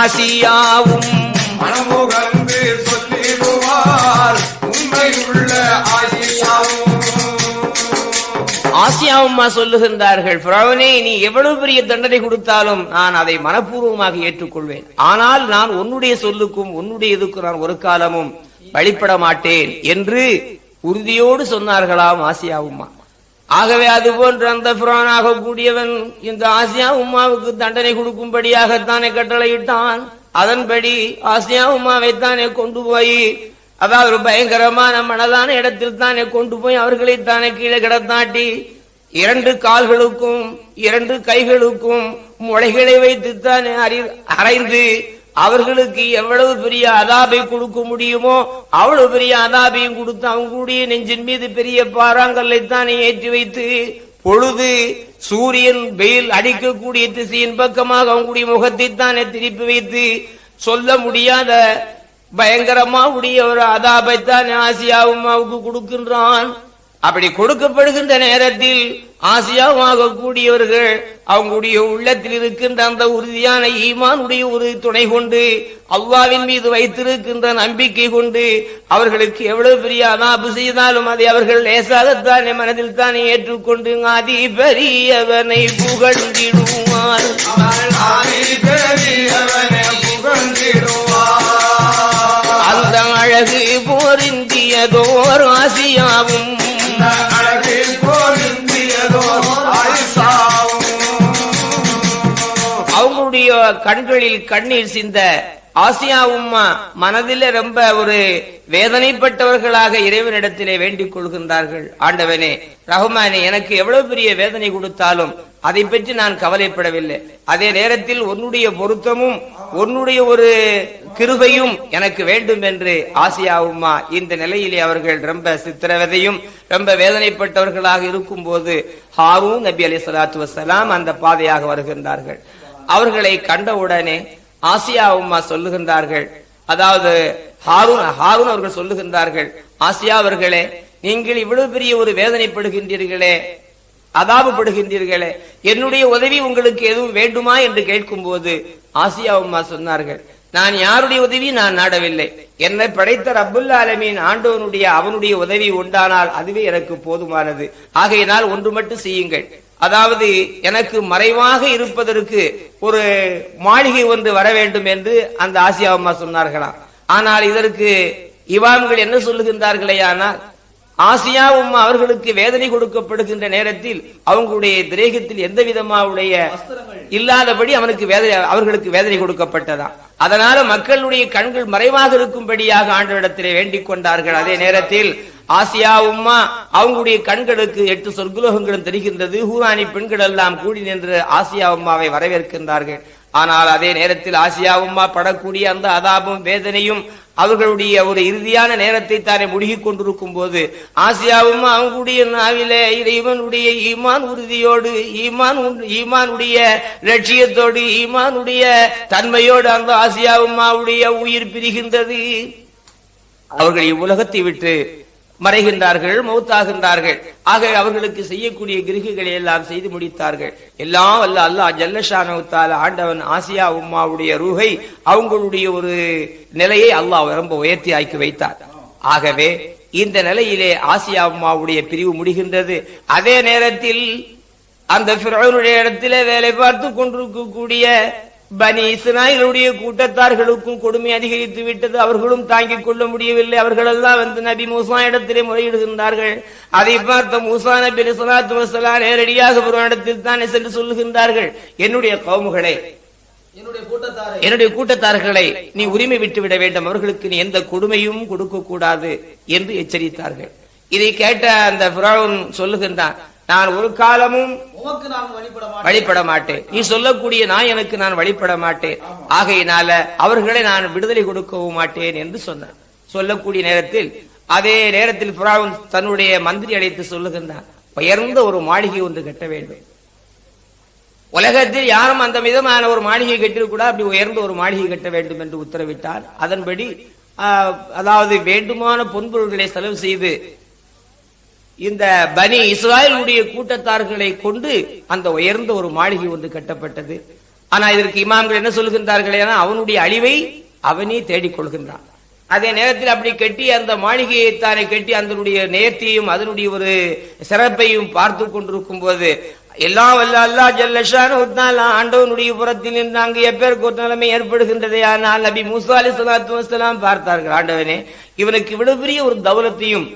ஆசியாவும் மனமுகந்து சொல்லிடுவார். உண்மையுள்ள ஆயிஷாவும். ஆசியாவும்மா சொல்லுகின்றார்கள் பிரவனே நீ எவ்வளவு பெரிய தண்டனை கொடுத்தாலும் நான் அதை மனப்பூர்வமாக ஏற்றுக்கொள்வேன். ஆனால் நான் உன்னுடைய சொல்லுக்கும் உன்னுடைய இதுக்கும் நான் ஒரு காலமும் வழிபட மாட்டேன் என்று உறுதியோடு சொன்னார்களாம் ஆசியாவும்மா. ஆகவே அது போன்று அந்த புரானாக கூடியவன் இந்த ஆசியா உம்மாவுக்கு தண்டனை கொடுக்கும்படியாகத்தானே கட்டளையிட்டான். அதன்படி ஆசியா உம்மாவைத்தானே கொண்டு போய் அதாவது ஒரு பயங்கரமான மனதான இடத்தில் தானே கொண்டு போய் அவர்களை தானே கீழே கிடத்தாட்டி இரண்டு கால்களுக்கும் இரண்டு கைகளுக்கும் முளைகளை வைத்து தானே அறி- அரைந்து அவர்களுக்கு எவ்வளவு பெரிய அதாபை கொடுக்க முடியுமோ அவ்வளவு பெரிய அதாபையும் கொடுத்து அவங்களுடைய நெஞ்சின் மீது பெரிய பாறாங்கல்லை தானே ஏற்றி வைத்து பொழுது சூரியன் வெயில் அடிக்கக்கூடிய திசையின் பக்கமாக அவங்களுடைய முகத்தை தானே திருப்பி வைத்து சொல்ல முடியாத பயங்கரமா உடைய ஒரு அதாபைத்தான் ஆசியாவுமாவுக்கு கொடுக்கின்றான். அப்படி கொடுக்கப்படுகின்ற நேரத்தில் ஆசியாவாக கூடியவர்கள் அவங்களுடைய உள்ளத்தில் இருக்கின்ற அந்த உறுதியான ஈமானுடைய ஒரு துணை கொண்டு அல்லாவின் மீது வைத்திருக்கின்ற நம்பிக்கை கொண்டு அவர்களுக்கு எவ்வளவு பெரிய அனாபு செய்தாலும் அதை அவர்கள் லேசாகத்தானே மனதில் தானே ஏற்றுக்கொண்டு அதி ஆதி பெரியவனை புகழ்ந்திடுவார். அந்த அழகு போரிந்தியதோர் ஆசியாவும் அவங்களுடைய கண்களில் கண்ணீர் சிந்த ஆசியா உம்மா மனதில ரொம்ப ஒரு வேதனைப்பட்டவர்களாக இறைவனிடத்திலே வேண்டிக் கொள்கின்றார்கள். ஆண்டவனே ரஹ்மானே எனக்கு எவ்வளவு பெரிய வேதனை கொடுத்தாலும் அதை பற்றி நான் கவலைப்படவில்லை. அதே நேரத்தில் உன்னுடைய பொருத்தமும் உன்னுடைய ஒரு கிருபையும் எனக்கு வேண்டும் என்று ஆசியா உம்மா இந்த நிலையிலே அவர்கள் ரொம்ப சித்திரவதையும் ரொம்ப வேதனைப்பட்டவர்களாக இருக்கும் போது ஹாரூன் நபி அலி சலாத்து வசலாம் அந்த பாதையாக வருகின்றார்கள். அவர்களை கண்டவுடனே ஆசியா உம்மா சொல்லுகின்றார்கள். அதாவது ஹாரூன் ஹாரூன் அவர்கள் சொல்லுகின்றார்கள் ஆசியா அவர்களே நீங்கள் இவ்வளவு பெரிய ஒரு வேதனைப்படுகின்றீர்களே அதாபப்படுகின்றீர்களே என்னுடைய உதவி உங்களுக்கு எதுவும் வேண்டுமா? என்று கேட்கும்போது ஆசியா உம்மா சொன்னார்கள் நான் யாருடைய உதவி நான் நாடவில்லை. என்னை படைத்த ரப்புல் ஆலமீன் ஆண்டவனுடைய அவனுடைய உதவி உண்டானால் அதுவே எனக்கு போதுமானது. ஆகையினால் ஒன்று மட்டும் செய்யுங்கள். அதாவது எனக்கு மறைவாக இருப்பதற்கு ஒரு மாளிகை ஒன்று வர வேண்டும் என்று அந்த ஆசியா அம்மா சொன்னார்களாம் ஆனால் இதற்கு இவாம்கள் என்ன சொல்லுகின்றார்களே ஆனால் ஆசியா உம்மா அவர்களுக்கு வேதனை கொடுக்கப்படுகின்ற நேரத்தில் அவங்களுடைய திரேகத்தில் எந்த விதமாவுடைய இல்லாதபடி அவனுக்கு வேதனை அவர்களுக்கு வேதனை கொடுக்கப்பட்டதாம் அதனால மக்களுடைய கண்கள் மறைவாக இருக்கும்படியாக ஆண்டவரிடத்திலே வேண்டிக் கொண்டார்கள். அதே நேரத்தில் ஆசியா உம்மா அவங்களுடைய கண்களுக்கு எட்டு சொர்க்குலோகங்களும் தெரிகின்றது. ஹூரானி பெண்கள் எல்லாம் கூடி நின்று ஆசியா உம்மாவை வரவேற்கின்றார்கள். ஆனால் அதே நேரத்தில் ஆசியா உம்மா படக்கூடிய அந்த அதாபம் வேதனையும் அவர்களுடைய ஒரு இறுதியான நேரத்தை தானே முழுகிக் கொண்டிருக்கும் போது ஆசியாவும் அவங்களுடைய நாவிலே இறைவனுடைய ஈமான் உறுதியோடு ஈமான் ஈமானுடைய லட்சியத்தோடு ஈமானுடைய தன்மையோடு அந்த ஆசியாவுமாவுடைய உயிர் பிரிகின்றது. அவர்கள் இவ்வுலகத்தை விட்டு மறைகின்றார்கள் மௌத்தாகின்றார்கள். ஆக அவர்களுக்கு செய்யக்கூடிய கிருகிகளை எல்லாம் செய்து முடித்தார்கள். எல்லாம் அல்ல அல்லாஹ் ஜல்லஷானவுத்தால ஆண்டவன் ஆசியா உம்மாவுடைய ரூஹை அவங்களுடைய ஒரு நிலையை அல்லாஹ் ரொம்ப உயர்த்தி ஆக்கி வைத்தார். ஆகவே இந்த நிலையிலே ஆசியா உம்மாவுடைய பிரிவு முடிகின்றது. அதே நேரத்தில் அந்த இடத்திலே வேலை பார்த்து கொண்டிருக்கக்கூடிய பனி இஸ்ராயலுடைய கூட்டத்தார்களுக்கும் கொடுமை அதிகரித்து விட்டது. அவர்களும் தாங்கிக் கொள்ள முடியவில்லை. அவர்களெல்லாம் வந்து நபி மூசா இடத்திலே முறையிடுகின்றார்கள். அதை பார்த்த மூசா நபி சலாத்து வசலா நேரடியாக ஒரு இடத்தில் தானே சென்று சொல்லுகின்றார்கள். என்னுடைய கவுமுகளே என்னுடைய கூட்டத்தாரை என்னுடைய கூட்டத்தார்களை நீ உரிமை விட்டு விட வேண்டும். அவர்களுக்கு நீ எந்த கொடுமையும் கொடுக்க கூடாது என்று எச்சரித்தார்கள். இதை கேட்ட அந்த சொல்லுகின்றான் நான் ஒரு காலமும் வழிபட மாட்டேன். நீ சொல்லக்கூடிய நான் எனக்கு நான் வழிபட மாட்டேன். ஆகையினால அவர்களை நான் விடுதலை கொடுக்கவும் மாட்டேன் என்று சொன்னார். சொல்லக்கூடிய நேரத்தில் அதே நேரத்தில் புறாவும் தன்னுடைய மந்திரி அழைத்து சொல்லுகின்றான் உயர்ந்த ஒரு மாளிகை ஒன்று கட்ட வேண்டும். உலகத்தில் யாரும் அந்த விதமான ஒரு மாளிகை கட்டிருக்கூடா அப்படி உயர்ந்த ஒரு மாளிகை கட்ட வேண்டும் என்று உத்தரவிட்டார். அதன்படி அதாவது வேண்டுமான பொன்பொருள்களை செலவு செய்து இந்த பனி இஸ்ராயலுடைய கூட்டத்தார்களை கொண்டு அந்த உயர்ந்த ஒரு மாளிகை ஒன்று கட்டப்பட்டது. ஆனா இதற்கு இமாம்கள் என்ன சொல்லுகின்றார்கள் ஏன்னா அவனுடைய அழிவை அவனே தேடிக் கொள்கின்றான். அதே நேரத்தில் அப்படி கட்டி அந்த மாளிகையை தானே கட்டி அதனுடைய நேர்த்தியும் அதனுடைய ஒரு சிறப்பையும் பார்த்து கொண்டிருக்கும் போது எல்லாம் வல்ல அல்லா ஜல்லஷான ஆண்டவனுடைய புறத்தில் நின்று அங்கு எப்பேருக்கு ஒரு நிலைமை ஏற்படுகின்றதே. ஆனால் நபி மூசா அலி சலாத்து வசலாம் பார்த்தார்கள் ஆண்டவனே இவனுக்கு இவ்வளவு பெரிய ஒரு தௌலத்தையும்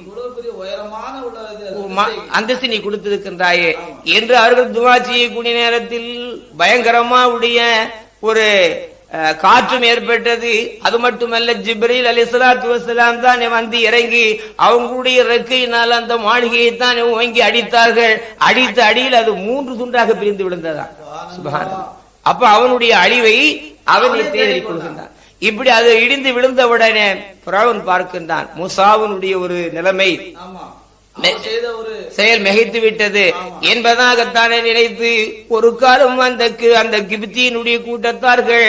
அந்தஸ்து நீ கொடுத்திருக்கின்றாயே என்று அவர்கள் துவா செய்யக்கூடிய நேரத்தில் பயங்கரமா உடைய ஒரு காற்றும் ஏற்பட்டது. அது மட்டுமல்ல ஜிப்ரீல் அலி சலாத்து வசலாம் தான் வந்து இறங்கி அவங்களுடைய ரெக்கையினால் அந்த மாளிகையை தான் ஓங்கி அடித்தார்கள். அடித்த அடியில் அது மூன்று துண்டாக பிரிந்து விழுந்ததா அப்ப அவனுடைய அழிவை அவனை தேடிக் கொள்கின்றான் இப்படி அது இடிந்து விழுந்தவுடனே பிராவன் பார்க்கின்றான். முசாவனுடைய ஒரு நிலைமை செயல் மிகைத்து விட்டது. என்பதாகத்தானே நினைத்து ஒரு காலம் அந்த அந்த கிபித்தியினுடைய கூட்டத்தார்கள்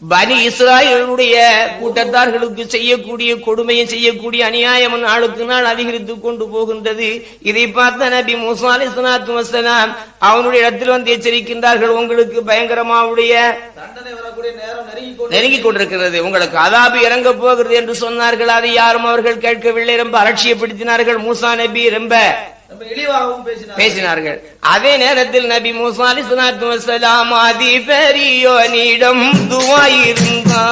பனி இஸ்ராயலுடைய கூட்டத்தார்களுக்கு செய்யக்கூடிய கொடுமையும் செய்யக்கூடிய அநியாயம் நாளுக்கு நாள் அதிகரித்துக் கொண்டு போகின்றது. இதை பார்த்த நபி மூசா அலிஸ்லாத்து வசலாம் அவனுடைய இடத்தில் வந்து எச்சரிக்கின்றார்கள். உங்களுக்கு பயங்கரமாவுடைய நெருங்கி கொண்டிருக்கிறது. உங்களுக்கு அதாபு இறங்க போகிறது என்று சொன்னார்கள். அதை யாரும் அவர்கள் கேட்கவில்லை. ரொம்ப அலட்சியப்படுத்தினார்கள். மூசா நபி ரொம்ப பேசினார்கள். அதே நேரத்தில் நபி மூசா அலிஸ்லாத்து வசலாம் அதி பெரியோனிடம் பெரியோனிடம்.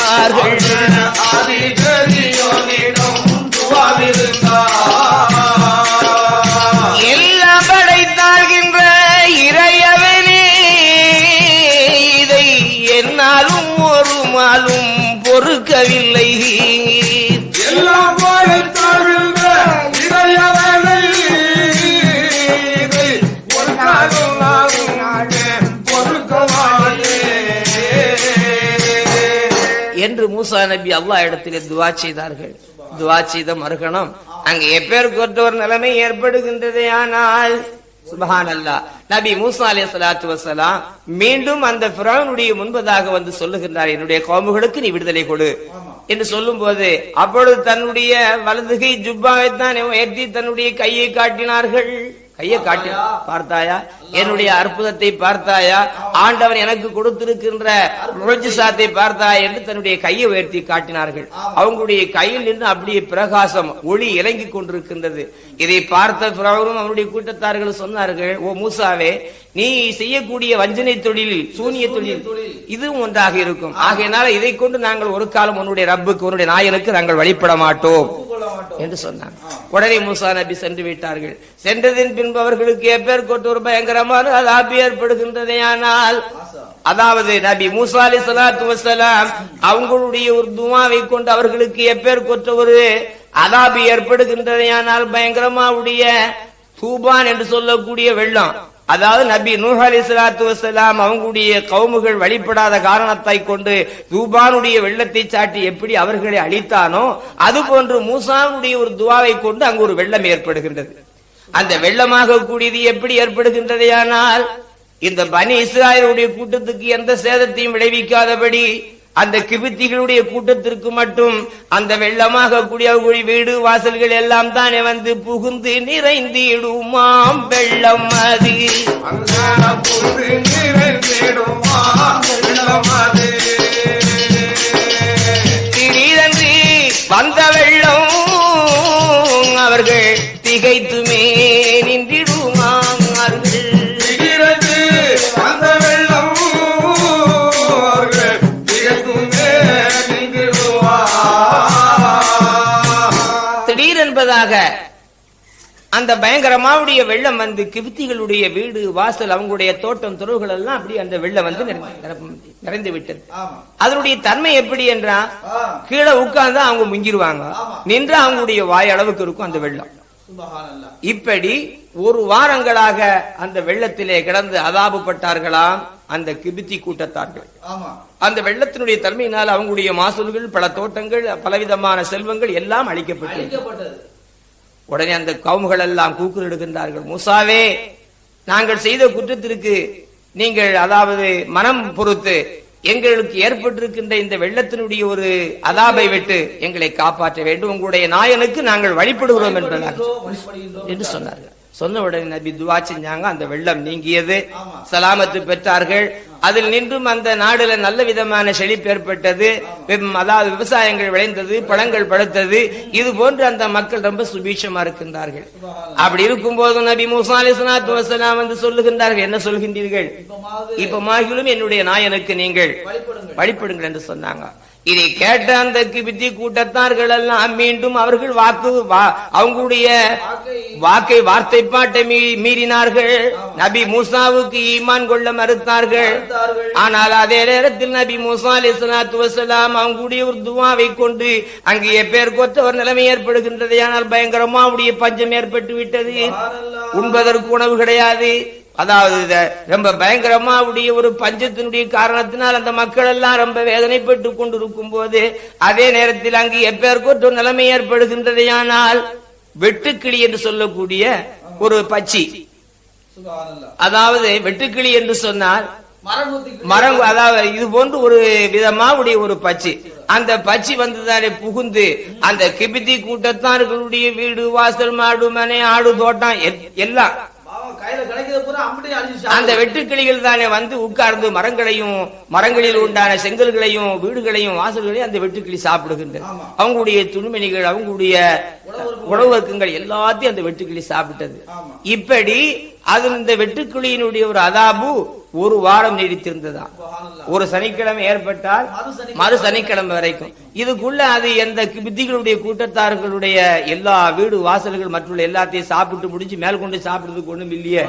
எல்லாம் இறையவனே இதை என்னாலும் ஒரு மாலும் பொறுக்கவில்லை. எல்லாம் மூசா நபி அல்லா இடத்திலே துவா செய்தார்கள். துவா செய்த மறுகணம் அங்கு எப்பேருக்கு ஒரு நிலைமை ஏற்படுகின்றதே ஆனால் சுபஹான் அல்லா நபி மூசா அலே சலாத்து வசலாம் மீண்டும் அந்த ஃபிரௌனுடைய முன்பதாக வந்து சொல்லுகின்றார் என்னுடைய கோமுகளுக்கு நீ விடுதலை கொடு. என்று சொல்லும் போது அப்பொழுது தன்னுடைய வலதுகை ஜுப்பாவை தான் உயர்த்தி தன்னுடைய கையை காட்டினார்கள். கையை காட்டி பார்த்தாயா? என்னுடைய அற்புதத்தை பார்த்தாயா? ஆண்டவன் எனக்கு கொடுத்திருக்கின்ற பார்த்தாயா என்று தன்னுடைய கையை உயர்த்தி காட்டினார்கள். அவங்களுடைய கையில் நின்று அப்படியே பிரகாசம் ஒளி இறங்கிக் கொண்டிருக்கின்றது. இதை பார்த்த பிறவரும் அவருடைய கூட்டத்தார்கள் சொன்னார்கள் ஓ மூசாவே நீ செய்யக்கூடிய வஞ்சனை தொழிலில் சூனிய தொழில் இதுவும் ஒன்றாக இருக்கும். ஆகையினால இதை கொண்டு நாங்கள் ஒரு காலம் உன்னுடைய ரப்புக்கு உன்னுடைய நாயனுக்கு நாங்கள் வழிபட மாட்டோம். என்று சொன்னாங்க உடனே மூசா நபி சென்று விட்டார்கள். சென்றதின் பின்பு அவர்களுக்கு எப்பேர் ஒரு பயங்கரமான அதாபி ஏற்படுகின்றதே ஆனால் அதாவது நபி மூசா அலி சலாத்து வசலாம் அவங்களுடைய ஒரு துவாவை கொண்டு அவர்களுக்கு எப்பேர் ஒரு அதாபி ஏற்படுகின்றதே ஆனால் பயங்கரமாவுடைய தூபான் என்று சொல்லக்கூடிய வெள்ளம். அதாவது நபி நூஹ் அலி சலாத்து வசலாம் அவங்களுடைய கவுமுகள் வழிபடாத காரணத்தை கொண்டு தூபானுடைய வெள்ளத்தை சாட்டி எப்படி அவர்களை அழித்தானோ அது போன்று மூசானுடைய ஒரு துவாவை கொண்டு அங்கு ஒரு வெள்ளம் ஏற்படுகின்றது. அந்த வெள்ளமாக கூடியது எப்படி ஏற்படுகின்றதையானால் இந்த பனி இஸ்ராயலுடைய கூட்டத்துக்கு எந்த சேதத்தையும் விளைவிக்காதபடி அந்த கிபித்திகளுடைய கூட்டத்திற்கு மட்டும் அந்த வெள்ளமாக கூடிய வீடு வாசல்கள் எல்லாம் தானே வந்து புகுந்து நிறைந்திடுமாம் வெள்ளம் அது. அங்கான திடீரென்று வந்த வெள்ளம் அந்த பயங்கரமாவுடைய வெள்ளம் வந்து கிபித்திகளுடைய வீடு வாசல் அவங்களுடைய தோட்டம் துறவுகள் எல்லாம் அப்படி அந்த வெள்ளம் வந்து நிறைந்து விட்டது. அதனுடைய தன்மை எப்படி என்றா கீழே உட்கார்ந்து அவங்க முங்கிருவாங்க. நின்று அவங்களுடைய வாய் அளவுக்கு இருக்கும் அந்த வெள்ளம். இப்படி ஒரு வாரங்களாக அந்த வெள்ளத்திலே கிடந்து அதாபப்பட்டார்களாம் அந்த கிபித்தி கூட்டத்தார்கள். அந்த வெள்ளத்தினுடைய தன்மையினால் அவங்களுடைய மாசூல்கள் பல தோட்டங்கள் பலவிதமான செல்வங்கள் எல்லாம் அழிக்கப்பட்டது. உடனே அந்த கவுமுகள் எல்லாம் கூக்குரலிடுகின்றார்கள் மூசாவே நாங்கள் செய்த குற்றத்திற்கு நீங்கள் அதாவது மனம் பொறுத்து எங்களுக்கு ஏற்பட்டிருக்கின்ற இந்த வெள்ளத்தினுடைய ஒரு அதாபை விட்டு எங்களை காப்பாற்ற வேண்டும். உங்களுடைய நாயனுக்கு நாங்கள் வழிபடுகிறோம் என்பதாக என்று சொன்னார்கள். சொன்ன உடனே நபி துவா செஞ்சாங்க. அந்த வெள்ளம் நீங்கியது. சலாமத்து பெற்றார்கள். அதில் நின்றும் அந்த நாடுல நல்ல விதமான செழிப்பு ஏற்பட்டது. அதாவது விவசாயங்கள் விளைந்தது பழங்கள் பழுத்தது. இது போன்று அந்த மக்கள் ரொம்ப சுபீட்சமா இருக்கின்றார்கள். அப்படி இருக்கும்போது நபி மூசா அலிஸ்லாத்து வசலாம் வந்து சொல்லுகின்றார்கள். என்ன சொல்கின்றீர்கள்? இப்ப மாகிலும் என்னுடைய நாயனுக்கு நீங்கள் வழிபடுங்கள் என்று சொன்னாங்க. இதை கேட்ட அந்த கிபித்தி கூட்டத்தார்கள் எல்லாம் மீண்டும் அவர்கள் வாக்கு வா- அவங்களுடைய வாக்கை வார்த்தை பாட்டை மீ- மீறினார்கள். நபி மூசாவுக்கு ஈமான் கொள்ள மறுத்தார்கள். ஆனால் அதே நேரத்தில் நபி மூசா அலிஸ்லாத்து வசலாம் அவங்களுடைய ஒரு துவாவை கொண்டு அங்கே பேர் கொத்த ஒரு நிலைமை ஏற்படுகின்றது. ஆனால் பயங்கரமா அவருடைய பஞ்சம் ஏற்பட்டு விட்டது உண்பதற்கு உணவு கிடையாது. அதாவது இத ரொம்ப பயங்கரமா உடைய ஒரு பஞ்சத்தினுடைய காரணத்தினால் அந்த மக்கள் எல்லாம் ரொம்ப வேதனைப்பட்டு கொண்டிருக்கும் போது அதே நேரத்தில் அங்கு எப்பேற்கொற்ற நிலைமை ஏற்படுகின்றது. ஆனால் வெட்டுக்கிளி என்று சொல்லக்கூடிய ஒரு பச்சி. அதாவது வெட்டுக்கிளி என்று சொன்னால் மரம் அதாவது இது போன்று ஒரு விதமா உடைய ஒரு பச்சி அந்த பச்சி வந்துதானே புகுந்து அந்த கிபித்தி கூட்டத்தார்களுடைய வீடு வாசல் மாடு மனை ஆடு தோட்டம் எல்- எல்லாம் அந்த வெட்டுக்கிளிகள் தானே வந்து உட்கார்ந்து மரங்களையும் மரங்களில் உண்டான செங்கல்களையும் வீடுகளையும் வாசல்களையும் அந்த வெட்டுக்கிளி சாப்பிடுகின்றது ஆமா. அவங்களுடைய துணிமணிகள் அவங்களுடைய உணவகங்கள் எல்லாத்தையும் அந்த வெட்டுக்கிளி சாப்பிட்டது. இப்படி அது இந்த வெட்டுக்கிளியினுடைய ஒரு அதாபு ஒரு வாரம் நீடித்திருந்ததா. ஒரு சனிக்கிழமை ஏற்பட்டால் மறு சனிக்கிழமை. வரைக்கும். இதுக்குள்ள அது எந்த வித்திகளுடைய கூட்டத்தார்களுடைய எல்லா வீடு வாசல்கள் மற்றும் எல்லாத்தையும் சாப்பிட்டு முடிஞ்சு மேல் கொண்டு சாப்பிடுறதுக்கு ஒண்ணும் இல்லையே.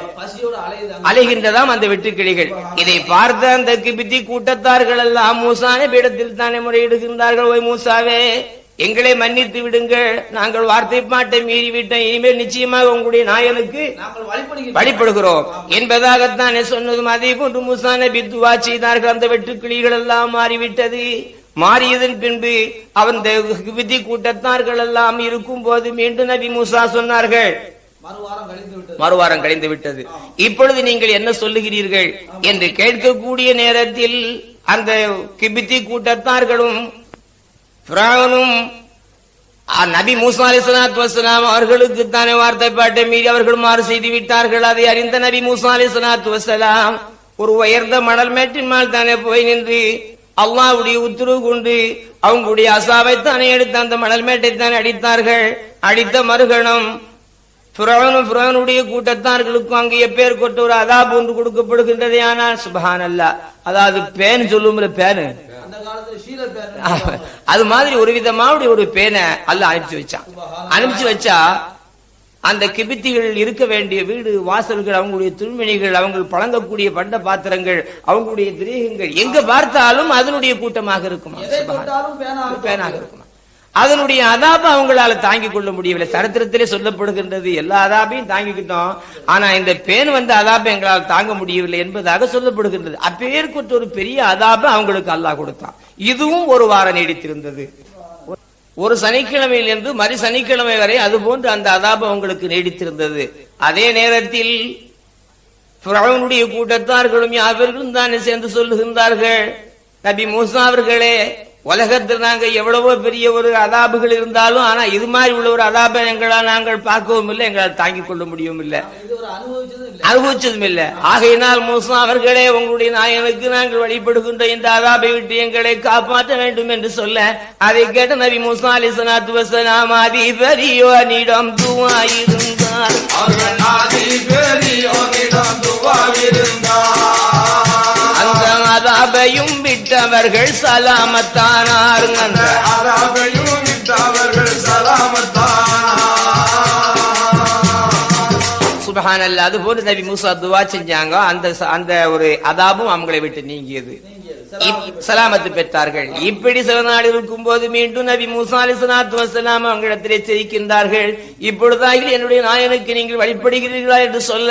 அலைகின்றதாம் அந்த வெட்டுக்கிளிகள். இதை பார்த்த அந்த கிபித்தி கூட்டத்தார்கள் எல்லாம் மூசான பீடத்தில் தானே முறையிடுகின்றார்கள் ஓய் மூசாவே. எங்களை மன்னித்து விடுங்கள். நாங்கள் வார்த்தை பாட்டை மீறி விட்டோம் இனிமேல் நிச்சயமாக உங்களுடைய நாயனுக்கு வழிபடுகிறோம். என்பதாகத்தானே சொன்னதும் அதே போன்று மூசா நபி துவா செய்தார்கள். அந்த வெட்டுக்கிளிகள் எல்லாம் மாறிவிட்டது. மாறியதன் பின்பு அவன் விதி கூட்டத்தார்கள் எல்லாம் இருக்கும் போது மீண்டும் நபி மூசா சொன்னார்கள். மறுவாரம் கழிந்து விட்டது. இப்பொழுது நீங்கள் என்ன சொல்லுகிறீர்கள்? என்று கேட்கக்கூடிய நேரத்தில் அந்த கிபித்தி கூட்டத்தார்களும் பிராவனும் நபி மூசா அலிஸ்லாத்து வசலாம் அவர்களுக்கு தானே வார்த்தை பாட்டை மீறி அவர்கள் மாறு செய்து விட்டார்கள். அதை அறிந்த நபி மூசா அலிஸ்லாத்து வசலாம் ஒரு உயர்ந்த மணல் மேட்டின் மேல் தானே போய் நின்று அல்லாவுடைய உத்தரவு கொண்டு அவங்களுடைய அசாவை தானே எடுத்து அந்த மணல் மேட்டை தானே அடித்தார்கள். அடித்த மறுகணம் புரவனும் புரவனுடைய கூட்டத்தார்களுக்கும் அங்கே எப்பேர் கொண்டு ஒரு அதாப் ஒன்று கொடுக்கப்படுகின்றது ஆனால் சுபஹான் அதாவது பேன் சொல்லும்ல பேனு அந்த காலத்துல ஷீலர் பேர் அது மாதிரி ஒரு விதமாவுடைய ஒரு பேனை அல்ல அனுப்பிச்சு வச்சான். அனுப்பிச்சு வச்சா அந்த கிபித்திகள் இருக்க வேண்டிய வீடு வாசல்கள் அவங்களுடைய துணிமணிகள் அவங்க பழங்கக்கூடிய பண்ட பாத்திரங்கள் அவங்களுடைய திரேகங்கள் எங்க பார்த்தாலும் அதனுடைய கூட்டமாக இருக்குமா? பேனாக இருக்குமா. அதனுடைய அதாப அவங்களால தாங்கிக் கொள்ள முடியவில்லை. சரித்திரத்திலே சொல்லப்படுகின்றது எல்லா அதாபையும் தாங்கிக்கிட்டோம். ஆனா இந்த பேன் வந்த அதாபை எங்களால் தாங்க முடியவில்லை என்பதாக சொல்லப்படுகின்றது. அப்பேற்கொற்ற ஒரு பெரிய அதாப அவங்களுக்கு அல்லாஹ் கொடுத்தான். இதுவும் ஒரு வாரம் நீடித்திருந்தது. ஒரு சனிக்கிழமையிலிருந்து மறு சனிக்கிழமை வரை அதுபோன்று அந்த அதாபம் உங்களுக்கு நீடித்திருந்தது. அதே நேரத்தில் கூட்டத்தார்களும் யாவர்களும் தானே சேர்ந்து சொல்லுகின்றார்கள். நபி மூசா அவர்களே உலகத்தில் நாங்கள் எவ்வளவோ பெரிய ஒரு அதாபுகள் இருந்தாலும் ஆனா இது மாதிரி உள்ள ஒரு அதாபை எங்களால் நாங்கள் பார்க்கவும் இல்லை எங்களால் தாங்கிக் கொள்ள முடியவும் இல்லை. அனுபவிச்சதும் இல்லை. ஆகையினால் மூசா அவர்களே உங்களுடைய நாயனுக்கு நாங்கள் வழிபடுகின்ற இந்த அதாபை விட்டு எங்களை காப்பாற்ற வேண்டும் என்று சொல்ல அதை கேட்ட நபி மூசா அலி சலாத்து வசலாம் அதிபரியோனிடம் பெரியோனிடம் அவர்கள் சலாமத்தானார் அந்த அராபையும் விட்டவர்கள் சுபஹானல்ல அது போல நபி மூசா துவா செஞ்சாங்க. அந்த அந்த ஒரு அதாபும் அவங்களை விட்டு நீங்கியது. சலாமத்து பெற்றார்கள். இப்படி சில நாள் இருக்கும் போது மீண்டும் நபி மூசா அலிசலாத்து வசலாம் அவங்களிடத்தில் எச்சரிக்கின்றார்கள் இப்பொழுதாக என்னுடைய நாயனுக்கு நீங்கள் வழிபடுகிறீர்களா என்று சொல்ல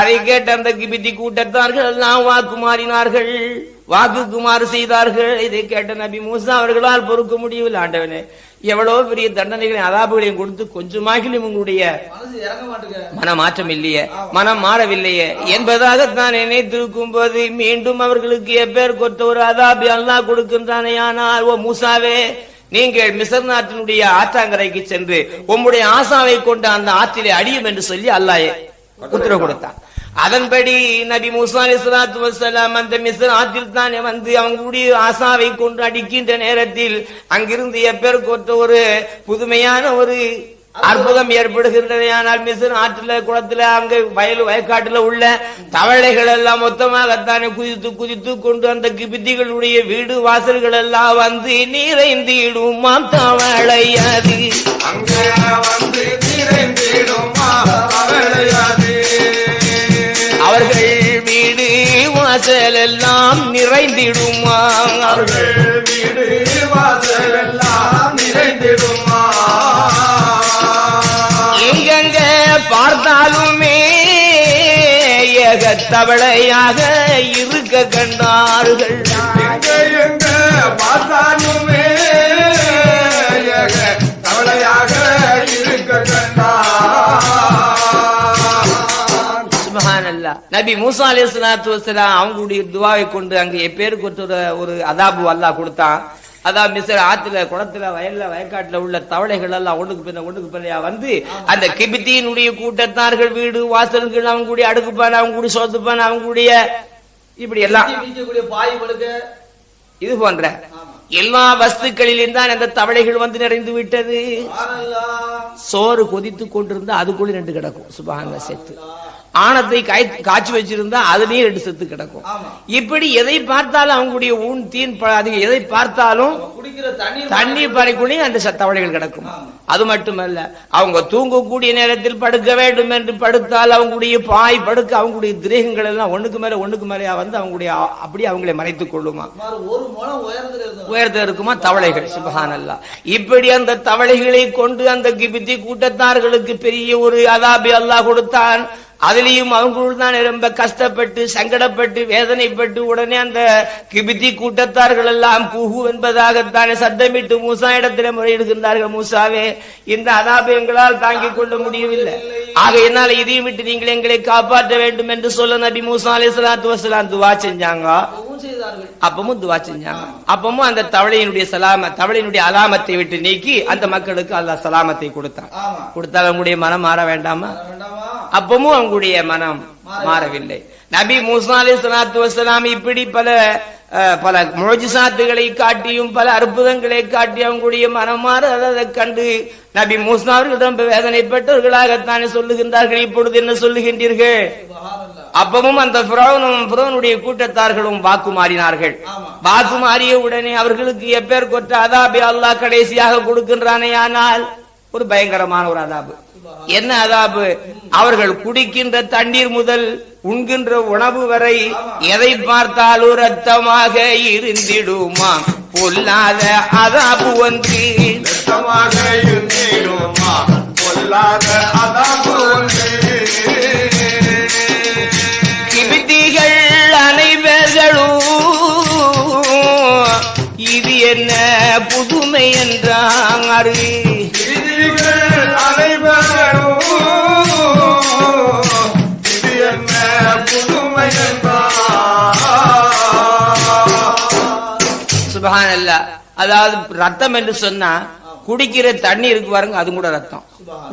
அதை கேட்ட அந்த கிபிதி கூட்டத்தார்கள் எல்லாம் வாக்கு மாறினார்கள் வாக்குக்குமாறு செய்தார்கள். இதை கேட்ட நபி மூசா அவர்களால் பொறுக்க முடியவில்லை. ஆண்டவனே எவ்வளவு பெரிய தண்டனைகளையும் அதாபுகளையும் கொடுத்து கொஞ்சமாகிலும் உங்களுடைய மனசு இறங்க மனமாற்றம் இல்லையே மனம் மாறவில்லையே என்பதாக தான் நினைத்திருக்கும் போது மீண்டும் அவர்களுக்கு எப்பேர் கொத்த ஒரு அதாபி அல்லாஹ் கொடுக்கின்றானே. ஆனால் ஓ மூசாவே நீங்கள் மிசர் நாட்டினுடைய ஆற்றாங்கரைக்கு சென்று உம்முடைய ஆசாவை கொண்டு அந்த ஆற்றிலே அடியும் என்று சொல்லி அல்லாயே உத்தரவு கொடுத்தான். அதன்படி நபி மூசா அலிஸ்லாத்து வசலாம் அந்த மிஸ்ர் ஆற்றில் தானே வந்து அவங்களுடைய ஆசாவை கொண்டு அடிக்கின்ற நேரத்தில் அங்கிருந்து எப்பேருக்கு ஒரு புதுமையான ஒரு அற்புதம் ஏற்படுகின்றன. ஆனால் மிஸ்ர் ஆற்றுல குளத்துல அங்க வயல் வயக்காட்டுல உள்ள தவளைகள் எல்லாம் மொத்தமாகத்தானே குதித்து குதித்து கொண்டு அந்த கிபித்திகளுடைய வீடு வாசல்கள் எல்லாம் வந்து நிறைந்திடுமாம் தவளையாது. அங்கே வந்து நீரைந்திடுமா அவளையாது வாசல் எல்லாம் நிறைந்திடுமா? அவர்கள் வீடு வாசல் எல்லாம் நிறைந்திடுமா எங்கெங்க பார்த்தாலுமே ஏகத்தவளையாக இருக்க கண்டார்கள். எங்க எங்க பார்த்தாலுமே நபி மூசா அலைஹிஸ்ஸலாத்து வஸலாம் அவங்களுடைய துவாவை கொண்டு அங்க எப்பேருக்கு ஒரு ஒரு அதாபு அல்லாஹ் கொடுத்தான். அதான் மிஸ்ர ஆத்துல குளத்துல வயல்ல வயக்காட்டுல உள்ள தவளைகள் எல்லாம் ஒண்ணுக்கு பின்ன ஒண்ணுக்கு பின்னையா வந்து அந்த கிபித்தியினுடைய கூட்டத்தார்கள் வீடு வாசல்கள் அவங்களுடைய அடுக்குப்பான அவங்களுடைய சோத்துப்பான அவங்களுடைய இப்படி எல்லாம். இது போன்ற எல்லா வஸ்துக்களிலும் தான் அந்த தவளைகள் வந்து நிறைந்து விட்டது. சோறு கொதித்து கொண்டிருந்தா அதுக்குள்ள ரெண்டு கிடக்கும். சுபஹான செத்து. ஆணத்தை காய்- காய்ச்சி வச்சிருந்தா அதுலயும் ரெண்டு செத்து கிடக்கும். இப்படி எதை பார்த்தாலும் அவங்களுடைய ஊன் தீன் ப- அது எதை பார்த்தாலும் தண்ணீர் பாறைக்குள்ளேயும் அந்த ச- தவளைகள் கிடக்கும். அது மட்டுமல்ல அவங்க தூங்கக்கூடிய நேரத்தில் படுக்க வேண்டும் என்று படுத்தால் அவங்களுடைய பாய் படுக்க அவங்களுடைய திரேகங்கள் எல்லாம் ஒண்ணுக்கு மேல ஒண்ணுக்கு மேலயா வந்து அவங்களுடைய அப்படியே அவங்களை மறைத்துக் கொள்ளுமா? உயரத்துல இருக்குமா? தவளைகள் சுபஹானல்லா. இப்படி அந்த தவளைகளை கொண்டு அந்த கிபித்தி கூட்டத்தார்களுக்கு பெரிய ஒரு அதாபி அல்லாஹ் கொடுத்தான். அதுலயும் அவங்களும் தான் ரொம்ப கஷ்டப்பட்டு சங்கடப்பட்டு வேதனைப்பட்டு உடனே அந்த கிபித்தி கூட்டத்தார்கள் எல்லாம் குஹு என்பதாகத்தானே சத்தமிட்டு மூசா இடத்துல முறையிடுகின்றார்கள் மூசாவே. இந்த அதாபயங்களால் தாங்கிக் கொள்ள முடியவில்லை. ஆக என்னால இதையும் விட்டு நீங்கள் எங்களை காப்பாற்ற வேண்டும் என்று சொல்ல நபி மூசா அலி சலாத்து வசலாம் துவா செஞ்சாங்க. அப்பவும் துவா செஞ்சாங்க. அப்பமும் அந்த தவளையினுடைய சலாம தவளையினுடைய அலாமத்தை விட்டு நீக்கி அந்த மக்களுக்கு அல்லாஹ் சலாமத்தை கொடுத்தான். கொடுத்தால் அவங்களுடைய மனம் மாற வேண்டாமா? அப்பமும் அவங்களுடைய மனம் மாறவில்லை. நபி மூசா அலி சலாத்து வசலாம் இப்படி பல பல முழஜிசாத்துகளை காட்டியும் பல அற்புதங்களை காட்டி அவங்களுடைய மனம் மாறாததை கண்டு நபி மூசா அவர்கள் ரொம்ப வேதனைப்பட்டவர்களாகத்தானே சொல்லுகின்றார்கள். இப்பொழுது என்ன சொல்லுகின்றீர்கள்? அப்பவும் அந்த புறவனும் புறவனுடைய கூட்டத்தார்களும் வாக்கு மாறினார்கள். வாக்கு மாறிய உடனே அவர்களுக்கு எப்பேர் கொற்ற அதாபி அல்லாஹ் கடைசியாக கொடுக்கின்றானே ஆனால் ஒரு பயங்கரமான ஒரு அதாபு. என்ன அதாபு? அவர்கள் குடிக்கின்ற தண்ணீர் முதல் உண்கின்ற உணவு வரை எதை பார்த்தாலும் ரத்தமாக இருந்திடுமா? பொல்லாத அதாபு ஒன்று. வெட்டமாக இருந்திடுமா? பொல்லாத அதாபு ஒன்று. கிபித்திகள் அனைவர்களும் இது என்ன புதுமை என்றார் சுபகான் அல்ல அதாவது ரத்தம் என்று சொன்னா குடிக்கிற தண்ணி இருக்கு பாருங்க அது கூட ரத்தம்.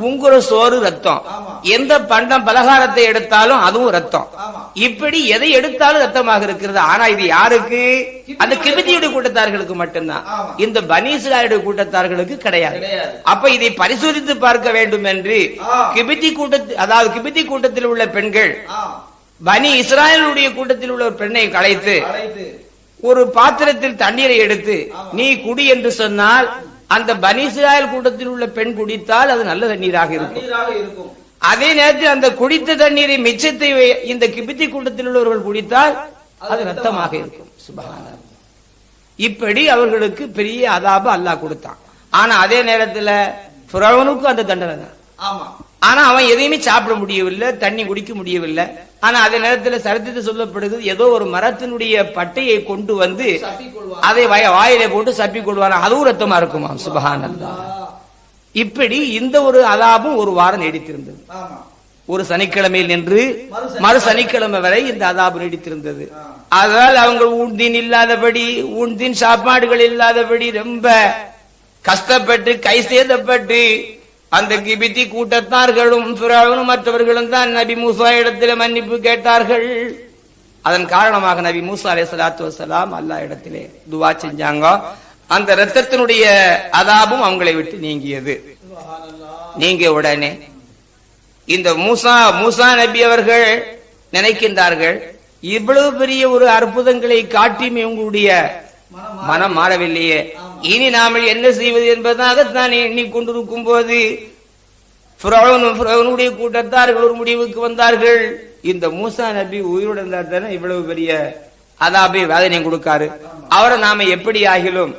உங்குற சோறு ரத்தம். எந்த பண்டம் பலகாரத்தை எடுத்தாலும் அதுவும் ரத்தம். இப்படி எதை எடுத்தாலும் ரத்தமாக இருக்கிறது. ஆனா இது யாருக்கு? அந்த கிபித்தியுடைய கூட்டத்தார்களுக்கு மட்டும்தான். இந்த பனீசுலாயுடைய கூட்டத்தார்களுக்கு கிடையாது. அப்ப இதை பரிசோதித்து பார்க்க வேண்டும் என்று ஆ. கிபித்தி கூட்டத்தில் அதாவது கிபித்தி கூட்டத்தில் உள்ள பெண்கள் பனி இஸ்ராயலுடைய கூட்டத்தில் உள்ள பெண்ணை கலைத்து ஒரு பாத்திரத்தில் தண்ணீரை எடுத்து நீ குடி என்று சொன்னால் அந்த பனி இஸ்ராயல் கூட்டத்தில் உள்ள பெண் குடித்தால் அது நல்ல தண்ணீராக இருக்கும். அதே நேரத்தில் அந்த குடித்த தண்ணீரை மிச்சத்தை இந்த கிபித்தி கூட்டத்தில் உள்ளவர்கள் குடித்தால் அது ரத்தமாக இருக்கும். இப்படி அவர்களுக்கு பெரிய அதாப அல்லாஹ் கொடுத்தான். ஆனா அதே நேரத்துல அந்த தண்டனை தான். ஆனா அவன் எதையுமே சாப்பிட முடியவில்லை தண்ணி குடிக்க முடியவில்லை. ஆனா அதே நேரத்துல சரித்திரத்தை சொல்லப்படுகிறது ஏதோ ஒரு மரத்தினுடைய பட்டையை கொண்டு வந்து அதை வய வாயிலே போட்டு சப்பி கொள்வான் அதுவும் ரத்தமா இருக்குமா? சுபஹானல்லா. இப்படி இந்த ஒரு அதாபும் ஒரு வாரம் நீடித்திருந்தது. ஒரு சனிக்கிழமையில் நின்று மறு சனிக்கிழமை. வரை இந்த அதாபு நீடித்திருந்தது. அதனால் அவங்க ஊன்தீன் இல்லாதபடி ஊன்தீன் சாப்பாடுகள் இல்லாதபடி ரொம்ப கஷ்டப்பட்டு கை சேதப்பட்டு அந்த கிபித்தி கூட்டத்தார்களும் மற்றவர்களும் தான் நபி மூசா இடத்திலே மன்னிப்பு கேட்டார்கள். அதன் காரணமாக நபி மூசா அலே சலாத்து வசலாம் அல்லா இடத்திலே துவா செஞ்சாங்க. அந்த ரத்தத்தினுடைய அதாபும் அவங்களை விட்டு நீங்கியது. நீங்க உடனே இந்த மூசா மூசா நபி அவர்கள் நினைக்கின்றார்கள் இவ்வளவு பெரிய ஒரு அற்புதங்களை காட்டியும் இவங்களுடைய மனம் மாறவில்லையே. இனி நாம என்ன செய்வது என்பதாகத்தான் எண்ணிக்கொண்டிருக்கும் போது ஃபிரௌனும் கூட்டத்தார்கள் ஒரு முடிவுக்கு வந்தார்கள். இந்த மூசா நபி உயிருடன் தானே இவ்வளவு பெரிய அதாபி வேதனை கொடுக்காரு. அவரை நாம எப்படி ஆகிலும்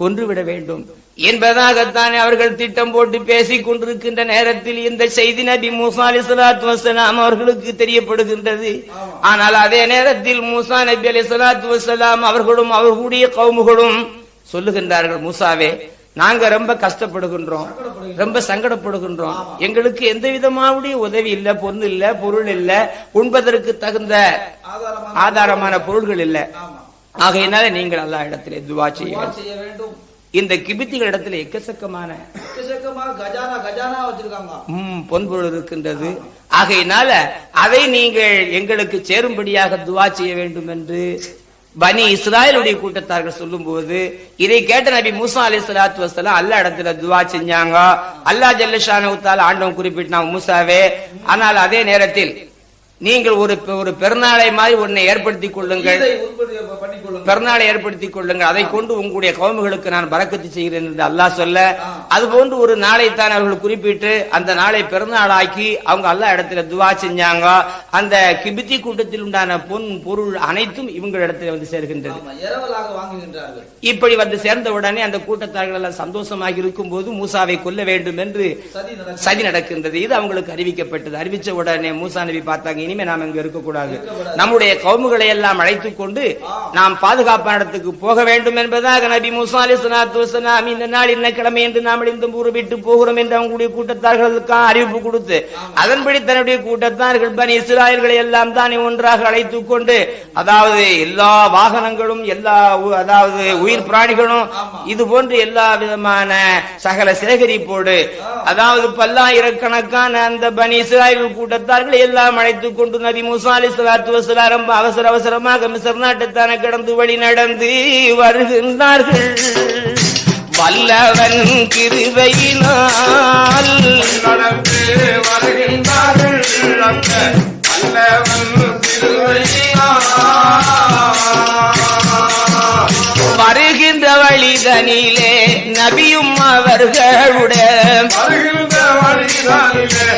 கொன்றுவிட வேண்டும். என்பதாகத்தான் அவர்கள் திட்டம் போட்டு பேசிக் கொண்டிருக்கின்ற நேரத்தில் இந்த செய்தி நபி மூசா அலி சலாத்து வசலாம் அவர்களுக்கு தெரியப்படுகின்றது. ஆனால் அதே நேரத்தில் மூசா நபி அலி சலாத்து வசலாம் அவர்களும் அவர்களுடைய கவுமுகளும் சொல்லுகின்றார்கள் மூசாவே நாங்க ரொம்ப கஷ்டப்படுகின்றோம் ரொம்ப சங்கடப்படுகின்றோம். எங்களுக்கு எந்த விதமாவுடைய உதவி இல்ல பொண்ணு இல்ல பொருள் இல்ல உண்பதற்கு தகுந்த ஆதாரமான பொருள்கள் இல்ல. ஆகையினால நீங்கள் எல்லா இடத்திலே துவா செய்ய வேண்டும். இந்த கிபித்திகள் இடத்துல எக்கச்சக்கமான எக்கச்சக்கமா கஜானா கஜானா வச்சிருக்காங்க. ம், பொன்பொருள் இருக்கின்றது. ஆகையினால அதை நீங்கள் எங்களுக்கு சேரும்படியாக துவா செய்ய வேண்டும் என்று பனி இஸ்ராயலுடைய கூட்டத்தார்கள் சொல்லும்போது இதை கேட்ட நபி மூசா அலி சலாத்து வசலாம் அல்லா இடத்துல துவா செஞ்சாங்க. அல்லா ஜல்லஷானுத்தால் ஆண்டவன் குறிப்பிட்டான் மூசாவே ஆனால் அதே நேரத்தில் நீங்கள் ஒரு ஒரு பெருநாளை மாதிரி ஒன்னை ஏற்படுத்திக் கொள்ளுங்கள். பெருநாளை ஏற்படுத்திக் கொள்ளுங்கள். அதை கொண்டு உங்களுடைய கவுமுகளுக்கு நான் பறக்கத்து செய்கிறேன் என்று அல்லாஹ் சொல்ல அது போன்று ஒரு நாளை தான் அவர்கள் குறிப்பிட்டு அந்த நாளை பெருநாளாக்கி அவங்க அல்லாஹ் இடத்துல துவா செஞ்சாங்க. அந்த கிபித்தி கூட்டத்தில் உண்டான பொன் பொருள் அனைத்தும் இவங்க இடத்துல வந்து சேர்கின்றது. இப்படி வந்து சேர்ந்த உடனே அந்த கூட்டத்தார்கள் எல்லாம் சந்தோஷமாக இருக்கும் போது மூசாவை கொல்ல வேண்டும் என்று சதி நடக்கின்றது. இது அவங்களுக்கு அறிவிக்கப்பட்டது. அறிவிச்ச உடனே மூசா நபி பார்த்தாங்க இனிமே நாம் இங்கு இருக்கக்கூடாது. நம்முடைய கவுமுகளை எல்லாம் அழைத்துக் கொண்டு நாம் பாதுகாப்பான இடத்துக்கு போக வேண்டும் என்பதாக நபி மூசா அலி சலாத்து வசலாம் இந்த நாள் என்ன கிழமை என்று நாம் இந்த ஊர் விட்டு போகிறோம் என்று அவங்களுடைய கூட்டத்தார்களுக்கு அறிவிப்பு கொடுத்து அதன்படி தன்னுடைய கூட்டத்தார்கள் பனி இஸ்ராயல்களை எல்லாம் தான் ஒன்றாக அழைத்துக் கொண்டு அதாவது எல்லா வாகனங்களும் எல்லா அதாவது உயிர் பிராணிகளும் இது போன்று எல்லா விதமான சகல சேகரிப்போடு அதாவது பல்லாயிரக்கணக்கான அந்த பனி இஸ்ராயல் கூட்டத்தார்கள் எல்லாம் அழைத்துக் கொண்டு நபி மூசா அலி சலாத்து வசலாம் அவசர அவசரமாக மிசர் நாட்டுத்தானே கடந்து வழி நடந்து வருகின்றார்கள் வல்லவன் கிருபையினால் நடந்து வருகின்றார்கள். வருகின்ற வழிதனிலே நபியும் அவர்களுடைய வருகின்ற வழிதானிலே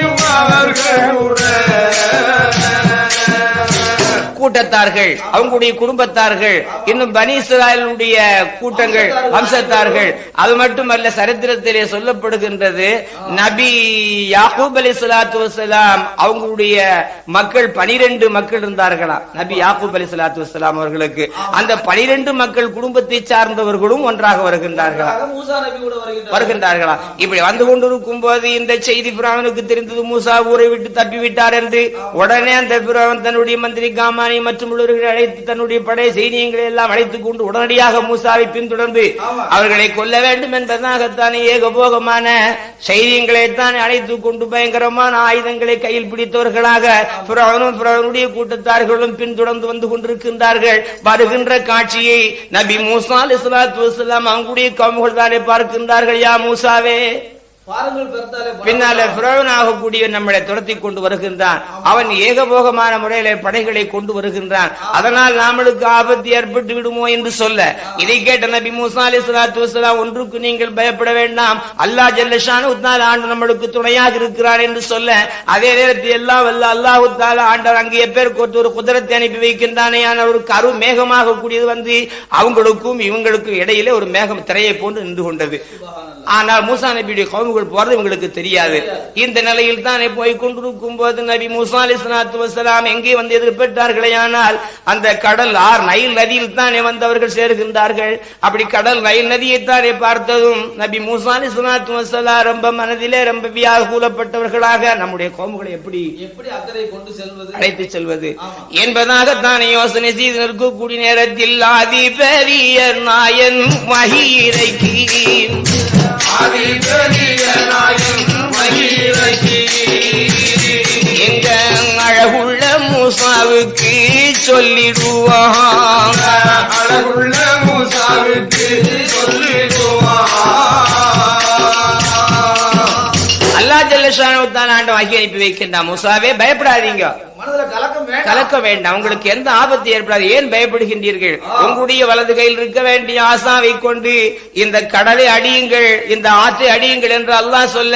நபியும் அவர்களுடைய கூட்டத்தார்கள் அவங்களுடைய குடும்பத்தார்கள் இன்னும் பனி இஸ்ராயலுடைய கூட்டங்கள் வம்சத்தார்கள். அது மட்டுமல்ல சரித்திரத்திலே சொல்லப்படுகின்றது நபி யாகூப் அலி சலாத்து வசலாம் அவங்களுடைய மக்கள் பனிரெண்டு மக்கள் இருந்தார்களாம் நபி யாகூப் அலி சலாத்து வசலாம் அவர்களுக்கு. அந்த பனிரெண்டு மக்கள் குடும்பத்தை சார்ந்தவர்களும் ஒன்றாக வருகின்றார்களா? வருகின்றார்களா? இப்படி வந்து கொண்டிருக்கும் போது இந்த செய்தி பிராமனுக்கு தெரிந்தது மூசா ஊரை விட்டு தப்பி விட்டார் என்று. உடனே அந்த பிராமன் தன்னுடைய மந்திரி காமானி மற்றும் உள்ளவர்களை அழைத்து தன்னுடைய படை சைனியங்களை எல்லாம் அழைத்துக் கொண்டு உடனடியாக மூசாவை பின்தொடர்ந்து. அவர்களை கொல்ல வேண்டும் என்பதற்காகத்தானே ஏகபோகமான சைனியங்களை தான் அழைத்துக் கொண்டு பயங்கரமான ஆயுதங்களை கையில் பிடித்தவர்களாக பிராவனும் பிராவனுடைய கூட்டத்தார்களும் பின்தொடர்ந்து வந்து கொண்டிருக்கின்றார்கள். வருகின்ற காட்சியை நபி மூசா வசலாம் அவங்களுடைய கவுமுகள் தானே பார்க்கின்றார்கள் யா மூசாவே. பின்னால ஆகக்கூடிய நம்மளை துரத்தி கொண்டு வருகின்றான். அவன் ஏகபோகமான முறையில படைகளை கொண்டு வருகின்றான். அதனால் நாமளுக்கு ஆபத்து ஏற்பட்டு விடுமோ என்று சொல்ல. இதை கேட்ட நபி மூசா அலி சலாத்து வசலாம் ஒன்றுக்கு நீங்கள் பயப்பட வேண்டாம். அல்லாஹ் ஜல்லஷானு உத்தால ஆண்டு நம்மளுக்கு துணையாக இருக்கிறார் என்று சொல்ல. அதே நேரத்தில் எல்லாம் வல்ல அல்லாஹ் உத்தால ஆண்டவர் அங்கே எப்பேருக்கு ஒருத்தர் ஒரு குதிரத்தை அனுப்பி வைக்கின்றானே ஒரு கரு மேகமாக கூடியது வந்து அவங்களுக்கும் இவங்களுக்கும் இடையிலே ஒரு மேகம் திரையை போன்று நின்று கொண்டது. ஆனால் மூசா நபியுடைய கவுமுகள் போறது இவங்களுக்கு தெரியாது. இந்த நிலையில் தானே போய் கொண்டிருக்கும் போது நபி மூசா வசலாம் எங்கே வந்து எதிர்பெற்றார்களே ஆனால் அந்த கடல் ஆர் நைல் நதியில் தானே வந்தவர்கள் சேர்கின்றார்கள். அப்படி கடல் நைல் நதியை தானே பார்த்ததும் நபி மூசா வசலாம் ரொம்ப மனதிலே ரொம்ப வியாகுலப்பட்டவர்களாக நம்முடைய கோமுகளை எப்படி எப்படி அக்கறை கொண்டு செல்வது? அழைத்து செல்வது. என்பதாக தானே யோசனை செய்து நிற்கக்கூடிய நேரத்தில் ஆதிபெரிய நாயன் மகிரைக்கு. மகிழச்சி எங்க அழகுள்ள மூசாவுக்கு சொல்லிடுவான். அழகுள்ள மூசாவுக்கு சொல்லிடுவான். அல்லா ஜல்லஷானு தான் ஆண்டு வாக்கி அனுப்பி வைக்கின்றான். மூசாவே பயப்படாதீங்க. மனதுல கலக்கம் வேண்டாம். கலக்க வேண்டாம். உங்களுக்கு எந்த ஆபத்து ஏற்படாது. ஏன் பயப்படுகின்றீர்கள்? உங்களுடைய வலது கையில் இருக்க வேண்டிய ஆசாவை கொண்டு இந்த கடலை அடியுங்கள் இந்த ஆற்றை அடியுங்கள் என்று அல்லாஹ் சொல்ல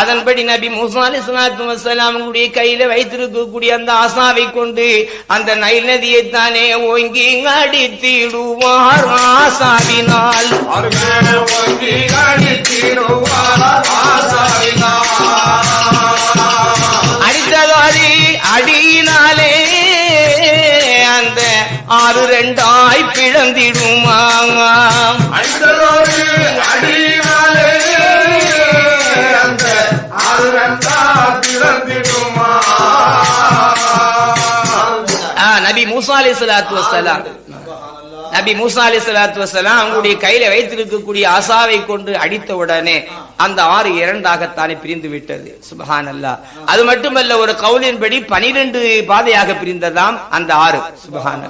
அதன்படி நபி மூசா அலி சலாத்து வசலாம் உங்களுடைய கையில வைத்திருக்கக்கூடிய அந்த ஆசாவை கொண்டு அந்த நைல் நதியை தானே ஓங்கி அடித்திடுவார் ஆசாவினால். அடித்திடுவார் ஆசாவினார் அடித்ததாரி அடியினாலே அந்த ஆறு ரெண்டாய் பிளந்திடுமாங்க அடித்ததோடு அடியினாலே அந்த ஆறுரண்டா பிறந்திடுமா ஆ, நபி மூசா அலி சலாத்து வசலாம் நபி மூசா அலி சலாத்து வசலாம் அவங்களுடைய கையில வைத்திருக்கக்கூடிய ஆசாவை கொண்டு அடித்த உடனே அந்த ஆறு இரண்டாகத்தானே பிரிந்து விட்டது. சுபஹான் அது மட்டுமல்ல ஒரு கவுலின்படி பனிரெண்டு பாதையாக பிரிந்ததாம் அந்த ஆறு. சுபஹான்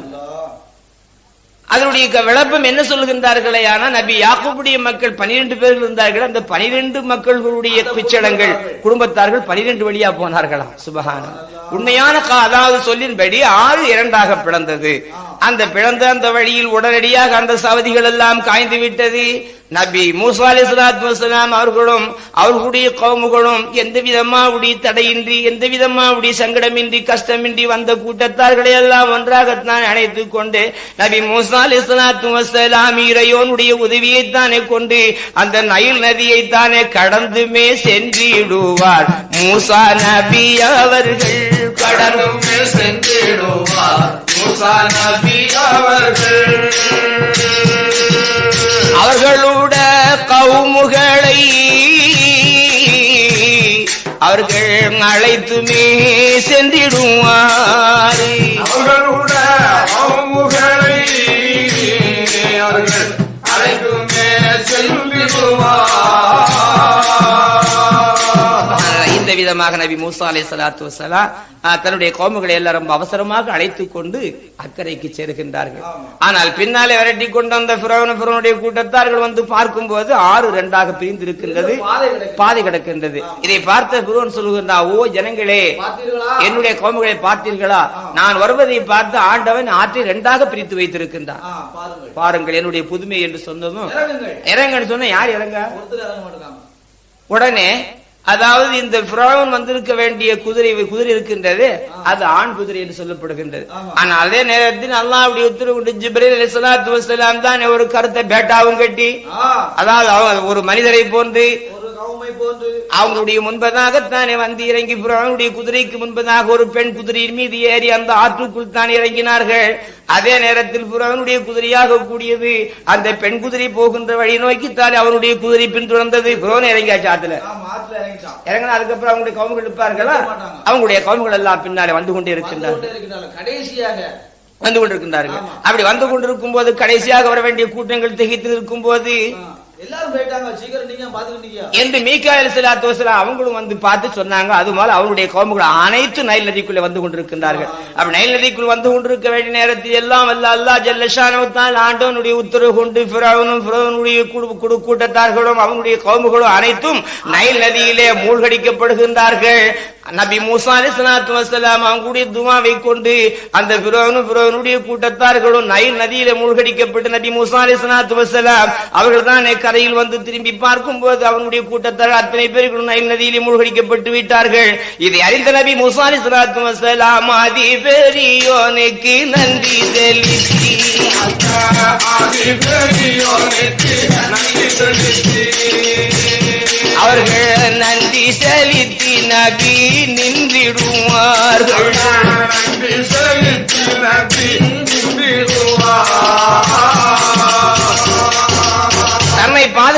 அதனுடைய க- விளப்பம் என்ன சொல்லுகின்றார்களே? ஆனா நபி யாக்கூபுடைய மக்கள் பனிரெண்டு பேர்கள் இருந்தார்கள். அந்த பனிரெண்டு மக்களுடைய பிச்சடங்கள் குடும்பத்தார்கள் பனிரெண்டு வழியா போனார்களாம். சுபகான உண்மையான கா- அதாவது சொல்லின்படி ஆறு இரண்டாக பிளந்தது. அந்த பிளந்த அந்த வழியில் உடனடியாக அந்த சவதிகள் எல்லாம் காய்ந்து விட்டது. நபி மூசா அலி சலாத்து வசலாம் அவர்களும் அவர்களுடைய கவுமுகளும் எந்த விதமாவுடைய தடையின்றி எந்த விதமாவுடைய சங்கடமின்றி கஷ்டமின்றி வந்த கூட்டத்தார்களை எல்லாம் ஒன்றாகத்தான் அணைத்துக் கொண்டு நபி மூசா அலி சலாத்து வசலாம் இறையோனுடைய உதவியைத்தானே கொண்டு அந்த நயில் நதியை நதியைத்தானே கடந்துமே சென்றிடுவார். மூசா நபி அவர்கள் கடந்துமே சென்றிடுவார். மூசா நபி அவர்கள் அவர்களோட கவுமுகளை அவர்கள் அழைத்துமே சென்றிடுவார். அவர்களோட கவுமுகளை அவர்கள் அழைத்துமே சென்றிடுவார். விதமாக நபி மூசா அலை சலாத்து வசலாம் தன்னுடைய கோமுகளை எல்லாம் ரொம்ப அவசரமாக அழைத்துக் கொண்டு அக்கறைக்கு சேருகின்றார்கள் ஆனால் பின்னாலே விரட்டி கொண்டு வந்த பிறவன பிறவனுடைய கூட்டத்தார்கள் வந்து பார்க்கும்போது ஆறு இரண்டாக பிரிந்து இருக்கின்றது பாதை. பாதை கிடக்கின்றது. இதை பார்த்த பிறவன் சொல்லுகின்றார் ஓ ஜனங்களே என்னுடைய கோமுகளை பார்த்தீர்களா? நான் வருவதை பார்த்து ஆண்டவன் ஆற்றை இரண்டாக பிரித்து வைத்திருக்கின்றான். பாருங்கள். என்னுடைய புதுமை என்று சொன்னதும் இறங்கன்னு சொன்ன யார் இறங்க? உடனே அதாவது இந்த பிராவன் வந்திருக்க வேண்டிய குதிரை குதிரை இருக்கின்றது அது ஆண் குதிரை என்று சொல்லப்படுகின்றது ஆமா. ஆனா அதே நேரத்தில் அல்லாஹ்வுடைய உத்தரவு கொண்டு ஜிப்ரீல் தான் ஒரு கருத்தை பேட்டாவும் கட்டி அதாவது ஒரு மனிதரை போன்று அவங்களுடைய முன்பதாகத்தானே வந்து இறங்கி பிறவனுடைய குதிரைக்கு முன்பதாக ஒரு பெண் குதிரையின் மீது ஏறி அந்த ஆற்றுக்குள் தான் இறங்கினார்கள். அதே நேரத்தில் பிறவனுடைய குதிரையாக கூடியது அந்த பெண் குதிரை போகின்ற வழி நோக்கித்தானே அவனுடைய குதிரை பின்தொடர்ந்தது. பிறவன் இறங்கியாச்சு ஆத்துல இறங்கினா அதுக்கப்புறம் அவங்களுடைய கவுமுகள் இருப்பார்களா. அவங்களுடைய கவுமுகள் எல்லாம் பின்னாலே வந்து கொண்டே இருக்கின்றார்கள். கடைசியாக. வந்து கொண்டிருக்கின்றார்கள். அப்படி வந்து கொண்டிருக்கும் போது கடைசியாக வர வேண்டிய கூட்டங்கள் திகைத்து இருக்கும் போது எல்லாரும் போயிட்டாங்க. சீக்கிரம் என்று மீகாயல் சிலாத்து வசலாம் அவங்களும் வந்து பார்த்து சொன்னாங்க. அது போல அவருடைய கோமுகள் அனைத்து நைல் நதிக்குள்ளே வந்து கொண்டிருக்கின்றார்கள். அப்ப நைல் நதிக்குள் வந்து கொண்டிருக்க வேண்டிய நேரத்தில் எல்லாம் அல்ல அல்லா ஜல்லஷானவத்தால் ஆண்டவனுடைய உத்தரவு கொண்டு பிறவனும் பிறவனுடைய குடு- குடு கூட்டத்தார்களும் அவங்களுடைய கோமுகளும் அனைத்தும் நைல் நதியிலே மூழ்கடிக்கப்படுகின்றார்கள். நபி மூசா அலி சலாத்து வசலாம் அவங்களுடைய துவாவை கொண்டு அந்த பிறவனும் பிறவனுடைய கூட்டத்தார்களும் நைல் நதியிலே மூழ்கடிக்கப்பட்டு நபி மூசா அலி சலாத்து வசலாம் அவர்கள் தான் கரையில் வந்து திரும்பி பார்க்கும் போது அவனுடைய கூட்டத்தார் அத்தனை பேர்களும் நைல் நதியிலே மூழ்கடிக்கப்பட்டு விட்டார்கள். இதை அறிந்த நபி முசாலி சலாத்து வசலாம் ஆதி பெரியோனுக்கு நன்றி செலுத்தி. அவர்கள் நன்றி செலுத்தி நபி நின்றிடுவார்கள். நன்றி செலுத்தி நபி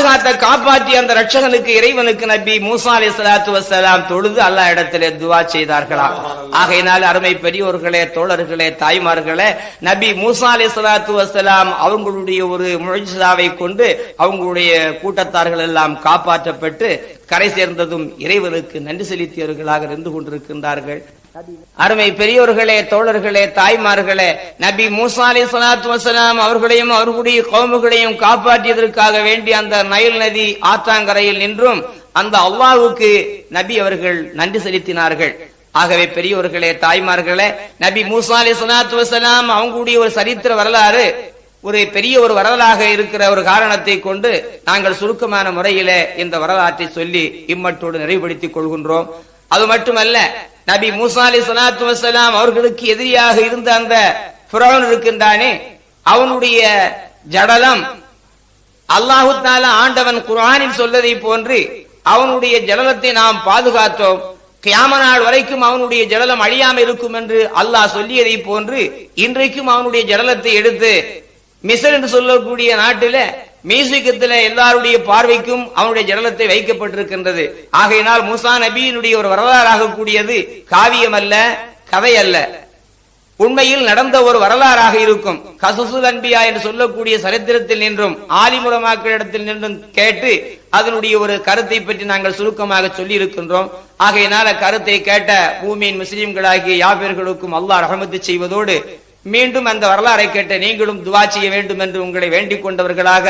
நின்றிடுவார் காப்பாற்றி அந்த ரட்சகனுக்கு இறைவனுக்கு நபி மூசா அலி சலாத்து வசலாம் தொழுது அல்லாஹ் இடத்திலே துவா செய்தார்களாம் ஆகையினால் அருமை பெரியோர்களே தோழர்களே தாய்மார்களே நபி மூசா அலி சலாத்து வசலாம் அவங்களுடைய ஒரு முழிசாவை கொண்டு அவங்களுடைய கூட்டத்தார்கள் எல்லாம் காப்பாற்றப்பட்டு கரை சேர்ந்ததும் இறைவனுக்கு நன்றி செலுத்தியவர்களாக இருந்து கொண்டிருக்கின்றார்கள். அருமை பெரியோர்களே தோழர்களே தாய்மார்களே நபி மூசா அலி சலாத்து வசலாம் அவர்களையும் அவர்களுடைய கோமுகளையும் காப்பாற்றியதற்காக வேண்டி அந்த நயல் நதி ஆத்தாங்கரையில் நின்றும் அந்த அல்லாஹ்வுக்கு நபி அவர்கள் நன்றி செலுத்தினார்கள். ஆகவே பெரியோர்களே தாய்மார்களே நபி மூசா அலி சலாத்து வசலாம் அவங்களுடைய ஒரு சரித்திர வரலாறு ஒரு பெரிய ஒரு வரலாறாக இருக்கிற ஒரு காரணத்தை கொண்டு நாங்கள் சுருக்கமான முறையில இந்த வரலாற்றை சொல்லி இம்மட்டோடு நிறைவுபடுத்திக் கொள்கின்றோம். அது மட்டுமல்ல நபி மூசா அலி சலாத்து வசலாம் அவர்களுக்கு எதிரியாக இருந்த அந்த புறவன் இருக்கின்றானே அவனுடைய ஜடலம் அல்லாஹு தாலா ஆண்டவன் குரானில் சொல்லதை போன்று அவனுடைய ஜடலத்தை நாம் பாதுகாத்தோம். கியாம நாள் வரைக்கும் அவனுடைய ஜடலம் அழியாமல் இருக்கும் என்று அல்லாஹ் சொல்லியதை போன்று இன்றைக்கும் அவனுடைய ஜடலத்தை எடுத்து மிசர் என்று சொல்லக்கூடிய நாட்டில மியூசிக்கத்துல எல்லாருடைய பார்வைக்கும் அவனுடைய ஜடலத்தை வைக்கப்பட்டிருக்கின்றது. ஆகையினால் மூசா நபியினுடைய ஒரு வரலாறாக கூடியது காவியம் அல்ல கதை அல்ல உண்மையில் நடந்த ஒரு வரலாறாக இருக்கும். கசுசுல் அன்பியா என்று சொல்லக்கூடிய சரித்திரத்தில் நின்றும் ஆலிமுலமாக்களிடத்தில் நின்றும் கேட்டு அதனுடைய ஒரு கருத்தை பற்றி நாங்கள் சுருக்கமாக சொல்லி இருக்கின்றோம் ஆகையினால் அக்கருத்தை கேட்ட பூமியின் முஸ்லிம்களாகிய யாபேர்களுக்கும் அல்லாஹ் ரஹமத்து செய்வதோடு மீண்டும் அந்த வரலாறை கேட்ட நீங்களும் துவா செய்ய வேண்டும் என்று உங்களை வேண்டிக் கொண்டவர்களாக